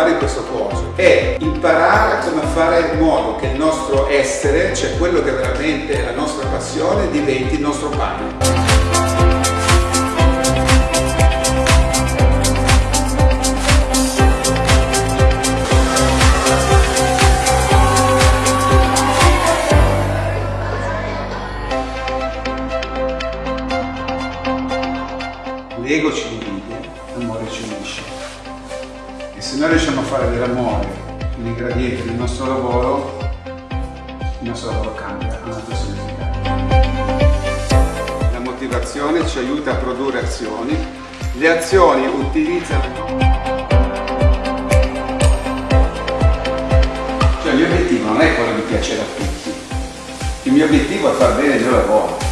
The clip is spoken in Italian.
fare questo corso è imparare come fare in modo che il nostro essere, cioè quello che veramente è la nostra passione, diventi il nostro pane. L'ego ci divide, l'amore ci unisce. E se noi riusciamo a fare dell'amore l'ingrediente del nostro lavoro, il nostro lavoro cambia, ha un altro significato. La motivazione ci aiuta a produrre azioni, le azioni utilizzano... Cioè il mio obiettivo non è quello di piacere a tutti, il mio obiettivo è far bene il mio lavoro.